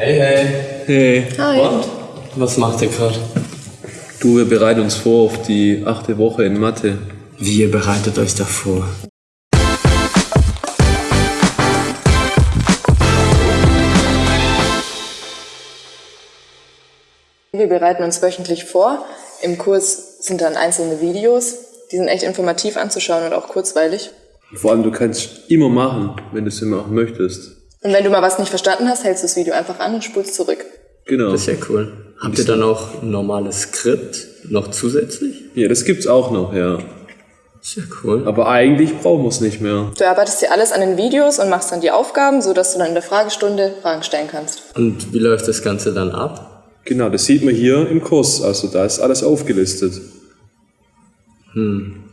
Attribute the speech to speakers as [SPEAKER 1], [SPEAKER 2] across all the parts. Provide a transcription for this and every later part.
[SPEAKER 1] Hey, hey.
[SPEAKER 2] Hey,
[SPEAKER 3] Hi.
[SPEAKER 1] Und? Was macht ihr gerade?
[SPEAKER 2] du, wir bereiten uns vor auf die achte Woche in Mathe.
[SPEAKER 1] Wie ihr bereitet euch da vor?
[SPEAKER 3] Wir bereiten uns wöchentlich vor. Im Kurs sind dann einzelne Videos. Die sind echt informativ anzuschauen und auch kurzweilig.
[SPEAKER 2] Vor allem, du kannst immer machen, wenn du es immer auch möchtest.
[SPEAKER 3] Und wenn du mal was nicht verstanden hast, hältst du das Video einfach an und spulst zurück.
[SPEAKER 2] Genau.
[SPEAKER 1] Das ist ja cool. Habt ihr dann auch ein normales Skript noch zusätzlich?
[SPEAKER 2] Ja, das gibt's auch noch, ja.
[SPEAKER 1] Ist ja cool.
[SPEAKER 2] Aber eigentlich brauchen wir es nicht mehr.
[SPEAKER 3] Du erarbeitest dir alles an den Videos und machst dann die Aufgaben, sodass du dann in der Fragestunde Fragen stellen kannst.
[SPEAKER 1] Und wie läuft das Ganze dann ab?
[SPEAKER 2] Genau, das sieht man hier im Kurs. Also da ist alles aufgelistet.
[SPEAKER 1] Und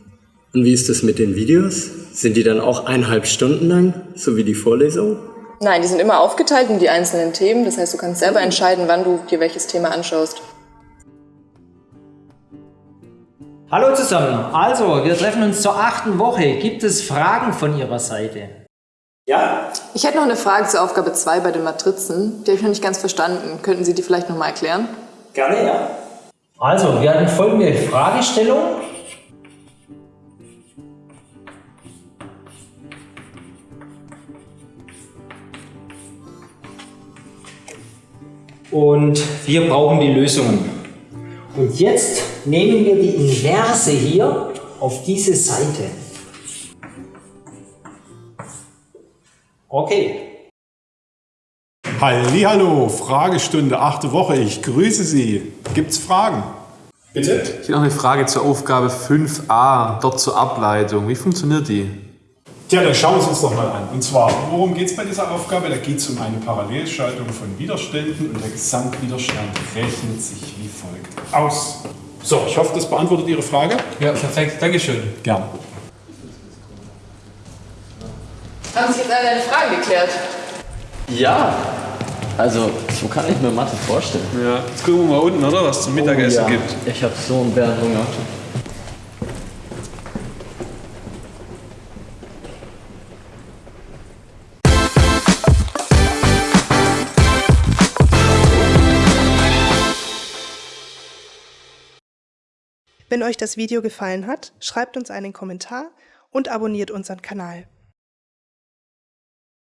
[SPEAKER 1] wie ist das mit den Videos? Sind die dann auch eineinhalb Stunden lang, so wie die Vorlesung?
[SPEAKER 3] Nein, die sind immer aufgeteilt in die einzelnen Themen. Das heißt, du kannst selber entscheiden, wann du dir welches Thema anschaust.
[SPEAKER 4] Hallo zusammen. Also, wir treffen uns zur achten Woche. Gibt es Fragen von Ihrer Seite? Ja?
[SPEAKER 3] Ich hätte noch eine Frage zur Aufgabe 2 bei den Matrizen. Die habe ich noch nicht ganz verstanden. Könnten Sie die vielleicht nochmal erklären?
[SPEAKER 4] Gerne, ja. Also, wir hatten folgende Fragestellung. Und wir brauchen die Lösungen. Und jetzt nehmen wir die Inverse hier auf diese Seite. Okay.
[SPEAKER 5] Hallo, Fragestunde, achte Woche. Ich grüße Sie. Gibt's Fragen? Bitte?
[SPEAKER 6] Ich habe noch eine Frage zur Aufgabe 5a, dort zur Ableitung. Wie funktioniert die?
[SPEAKER 5] Tja, dann schauen wir es uns doch mal an. Und zwar, worum geht es bei dieser Aufgabe? Da geht es um eine Parallelschaltung von Widerständen und der Gesamtwiderstand rechnet sich wie folgt aus. So, ich hoffe, das beantwortet Ihre Frage.
[SPEAKER 6] Ja, perfekt. Dankeschön.
[SPEAKER 5] Gern.
[SPEAKER 3] Haben sich jetzt alle deine Fragen geklärt?
[SPEAKER 1] Ja. Also, so kann ich mir Mathe vorstellen.
[SPEAKER 2] Ja, jetzt gucken wir mal unten, oder? Was zum Mittagessen
[SPEAKER 1] Oh ja.
[SPEAKER 2] gibt.
[SPEAKER 1] Ich habe so einen Bärenhunger.
[SPEAKER 7] Wenn euch das Video gefallen hat, schreibt uns einen Kommentar und abonniert unseren Kanal.